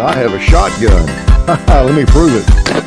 I have a shotgun. Let me prove it.